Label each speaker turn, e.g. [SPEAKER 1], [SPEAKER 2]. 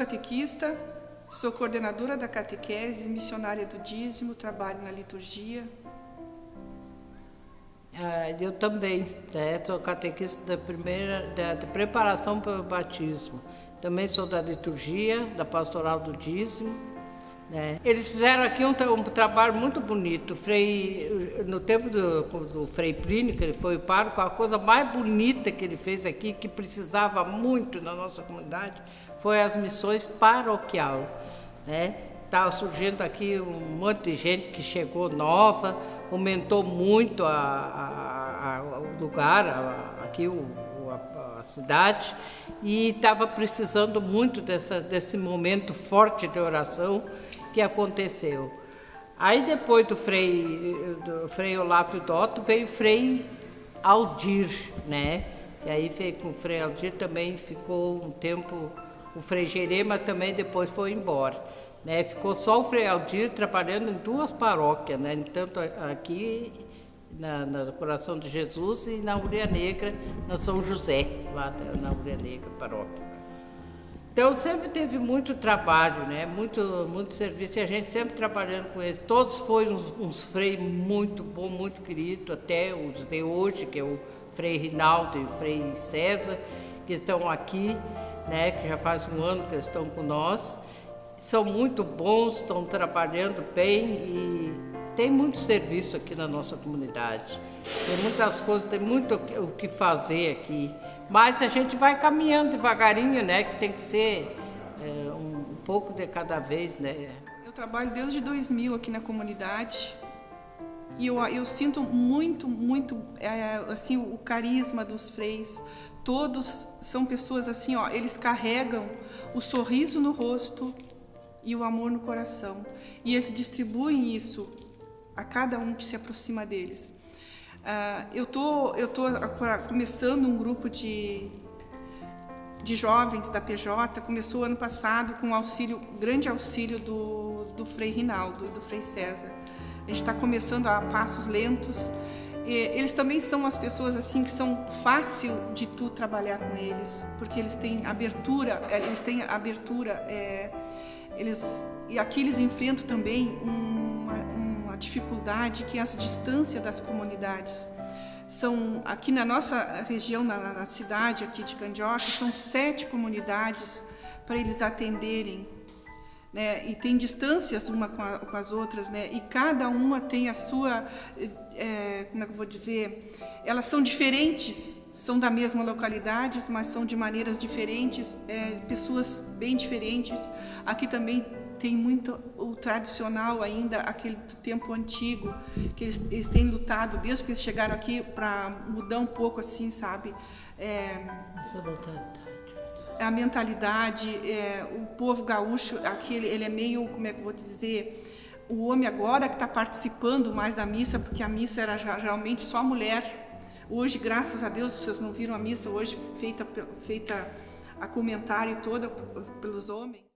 [SPEAKER 1] catequista, sou coordenadora da catequese, missionária do dízimo, trabalho na liturgia.
[SPEAKER 2] Ah, eu também, né? sou catequista da primeira, da, da preparação para o batismo. Também sou da liturgia, da pastoral do dízimo. Né? Eles fizeram aqui um, um, trabalho muito bonito. Frei, no tempo do, do Frei Plínio, que ele foi o pároco, a coisa mais bonita que ele fez aqui, que precisava muito na nossa comunidade, foi as missões paroquial. Né? Estava surgindo aqui um monte de gente que chegou nova, aumentou muito a, a, a, o lugar, aqui o, a, cidade, e estava precisando muito dessa, desse momento forte de oração que aconteceu. Aí depois do Frei, do Frei Olavo Dotto veio Frei Aldir, né? E aí veio com o Frei Aldir também ficou um tempo, o Frei Jerema também depois foi embora. Né? Ficou só o Frei Aldir trabalhando em duas paróquias, né? tanto aqui na, na Coração de Jesus e na Uria Negra, na São José, lá na Uria Negra, paróquia. Então sempre teve muito trabalho, né? muito, muito serviço e a gente sempre trabalhando com eles. Todos foram uns, uns freios muito bom, muito querido, até os de hoje, que é o Frei Rinaldo e o Frei César, que estão aqui, né? que já faz um ano que estão com nós. São muito bons, estão trabalhando bem e tem muito serviço aqui na nossa comunidade. Tem muitas coisas, tem muito o que fazer aqui. Mas a gente vai caminhando devagarinho, né? Que tem que ser é, um, pouco de cada vez, né?
[SPEAKER 1] Eu trabalho desde 2000 aqui na comunidade e eu, eu sinto muito, muito, é, assim, o carisma dos freis. Todos são pessoas assim, ó, eles carregam o sorriso no rosto e o amor no coração. E eles distribuem isso a cada um que se aproxima deles. Uh, eu tô, eu tô começando um grupo de, de jovens da PJ, começou ano passado com auxílio, grande auxílio do, do Frei Rinaldo e do Frei César. A gente está começando a passos lentos. Eles também são as pessoas assim que são fácil de tu trabalhar com eles, porque eles têm abertura, é, eles têm abertura, é, eles e aqui eles enfrentam também uma dificuldade que é as distâncias das comunidades. São, aqui na nossa região, na, na cidade aqui de Candioca, são sete comunidades para eles atenderem. Né? E tem distâncias uma com, a, com, as outras, né? E cada uma tem a sua, é, como é que eu vou dizer, elas são diferentes, são da mesma localidade, mas são de maneiras diferentes, é, pessoas bem diferentes. Aqui também tem muito o tradicional ainda, aquele do tempo antigo, que eles, eles têm lutado desde que eles chegaram aqui para mudar um pouco assim, sabe? É, a mentalidade, é, o povo gaúcho, aquele, ele é meio, como é que eu vou dizer, o homem agora que está participando mais da missa, porque a missa era realmente só mulher. Hoje, graças a Deus, vocês não viram a missa hoje feita, feita a comentário toda pelos homens.